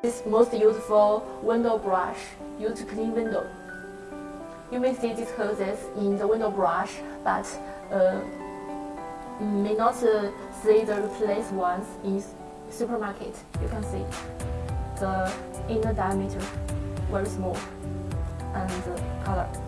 This most useful window brush used to clean window. You may see these hoses in the window brush, but uh, mm, may not uh, see the replaced ones in supermarket. You can see the inner diameter very small and color.